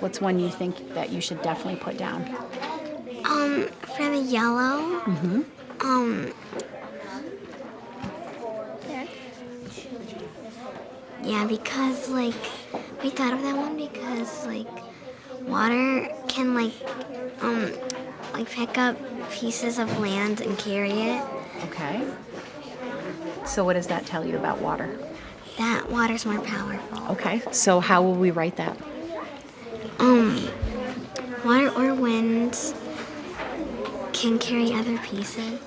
What's one you think that you should definitely put down? Um, for the yellow, Mhm. um, yeah, because like we thought of that one because like water can like um like pick up pieces of land and carry it. Okay. So, what does that tell you about water? That water's more powerful. Okay. So, how will we write that? Um, water or wind can carry other pieces.